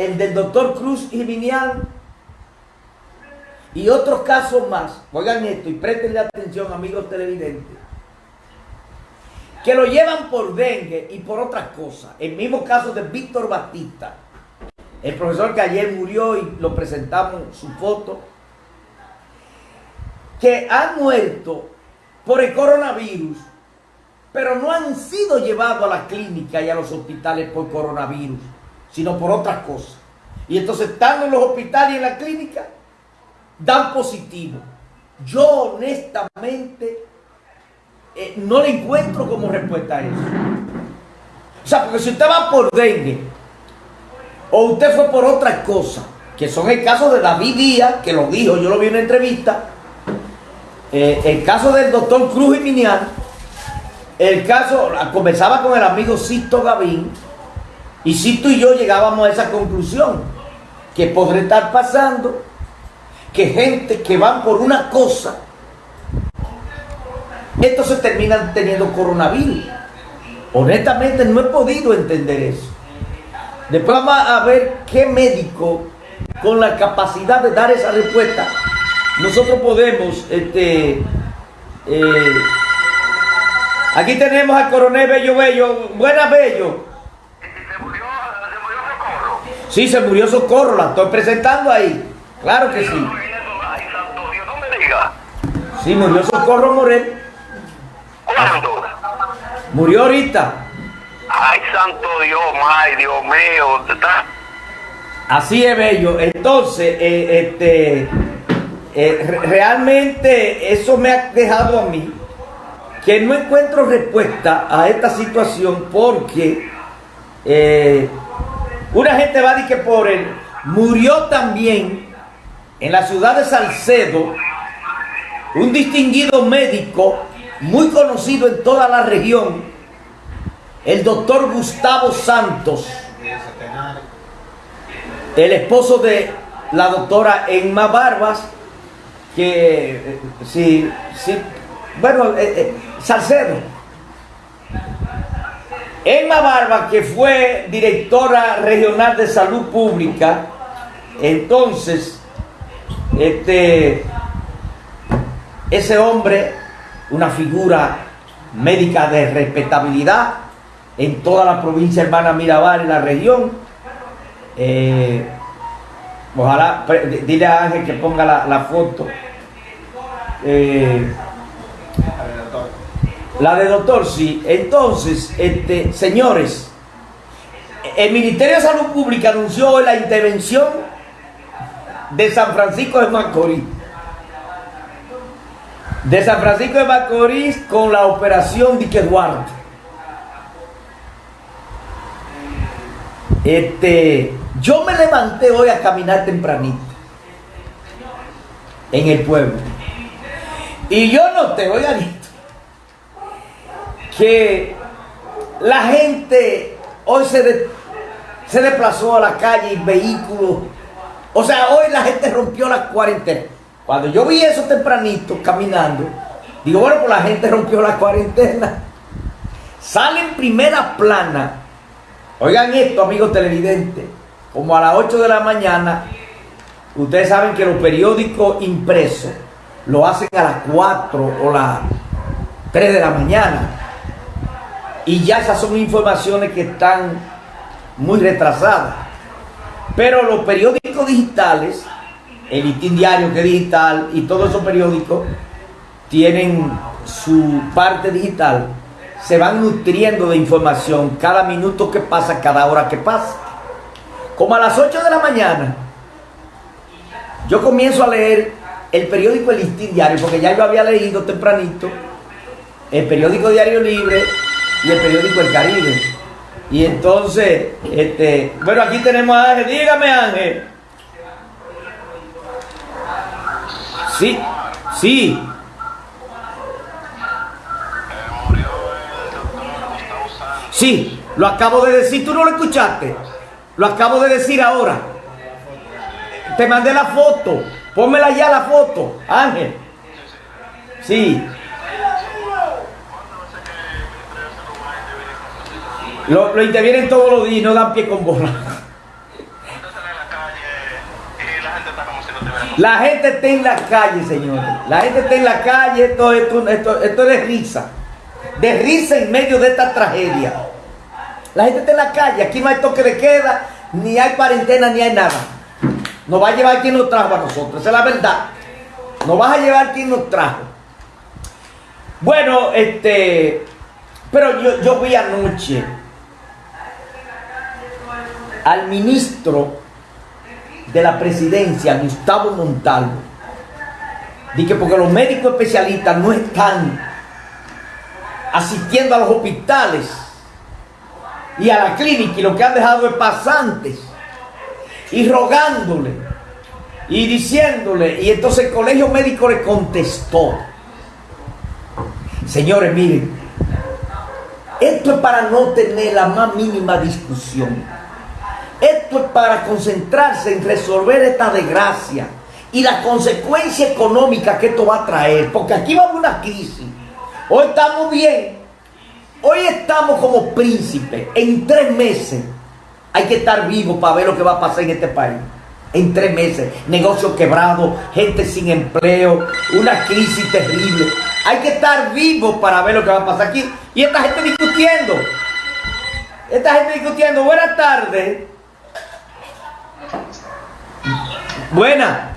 el del doctor Cruz Jiminián y otros casos más. Oigan esto y prestenle atención, amigos televidentes. Que lo llevan por dengue y por otras cosas. El mismo caso de Víctor Batista, el profesor que ayer murió y lo presentamos su foto, que han muerto por el coronavirus, pero no han sido llevados a la clínica y a los hospitales por coronavirus, sino por otras cosas. Y entonces estando en los hospitales y en la clínica, dan positivo. Yo honestamente eh, no le encuentro como respuesta a eso. O sea, porque si usted va por dengue o usted fue por otra cosa, que son el caso de David Díaz, que lo dijo, yo lo vi en una entrevista, eh, el caso del doctor Cruz y el caso, conversaba con el amigo Sisto Gavín, y Sisto y yo llegábamos a esa conclusión, que podría estar pasando que gente que van por una cosa, entonces terminan teniendo coronavirus. Honestamente no he podido entender eso. Después vamos a ver qué médico con la capacidad de dar esa respuesta nosotros podemos este eh, aquí tenemos al coronel Bello Bello buena Bello ¿Se murió, se murió Socorro? Sí se murió Socorro la estoy presentando ahí claro que sí Ay, santo Dios, no me diga. sí murió Socorro Morel ¿Cuándo? murió ahorita Ay, santo Dios, ay, Dios mío. Está... Así es, Bello. Entonces, eh, este, eh, re- realmente eso me ha dejado a mí que no encuentro respuesta a esta situación porque eh, una gente va a decir que por él murió también en la ciudad de Salcedo un distinguido médico muy conocido en toda la región, el doctor Gustavo Santos el esposo de la doctora Emma Barbas, que eh, sí, sí, bueno, eh, eh, Salcedo. Emma Barbas, que fue directora regional de salud pública, entonces, este, ese hombre, una figura médica de respetabilidad en toda la provincia hermana Mirabal y la región, eh, ojalá, dile a Ángel que ponga la, la foto. Eh, la de doctor, sí. Entonces, este, señores, el Ministerio de Salud Pública anunció hoy la intervención de San Francisco de Macorís. De San Francisco de Macorís con la operación Dique Duarte. Este, yo me levanté hoy a caminar tempranito en el pueblo. Y yo noté, oigan que la gente hoy se, se desplazó a la calle en vehículos. O sea, hoy la gente rompió la cuarentena. Cuando yo vi eso tempranito caminando, digo, bueno, pues la gente rompió la cuarentena. Sale en primera plana Oigan esto, amigos televidentes, como a las 8 de la mañana, ustedes saben que los periódicos impresos lo hacen a las 4 o las 3 de la mañana. Y ya esas son informaciones que están muy retrasadas. Pero los periódicos digitales, el Listín Diario que es digital y todos esos periódicos tienen su parte digital, se van nutriendo de información cada minuto que pasa, cada hora que pasa. Como a las 8 de la mañana, yo comienzo a leer el periódico El Listín Diario, porque ya yo había leído tempranito el periódico Diario Libre y el periódico El Caribe. Y entonces, este, bueno, aquí tenemos a Ángel. Dígame, Ángel. Sí, sí. Sí, lo acabo de decir, tú no lo escuchaste. Lo acabo de decir ahora. Te mandé la foto. Pónmela ya la foto, Ángel. Sí. Lo, intervienen todos los días y no dan pie con bola. La gente está en la calle, señores. La gente está en la calle, esto, esto, esto, esto es de risa. De risa en medio de esta tragedia. La gente está en la calle, aquí no hay toque de queda, ni hay cuarentena, ni hay nada. Nos va a llevar quien nos trajo a nosotros, esa es la verdad. Nos vas a llevar quien nos trajo. Bueno, este, pero yo, yo vi anoche al ministro de la presidencia, Gustavo Montalvo, dije porque los médicos especialistas no están asistiendo a los hospitales y a la clínica y lo que han dejado es pasantes y rogándole y diciéndole y entonces el colegio médico le contestó señores miren esto es para no tener la más mínima discusión esto es para concentrarse en resolver esta desgracia y la consecuencia económica que esto va a traer porque aquí va a una crisis hoy estamos bien Hoy estamos como príncipes. En tres meses hay que estar vivos para ver lo que va a pasar en este país. En tres meses. Negocios quebrados, gente sin empleo, una crisis terrible. Hay que estar vivos para ver lo que va a pasar aquí. Y esta gente discutiendo. Esta gente discutiendo. Buenas tardes. Buenas.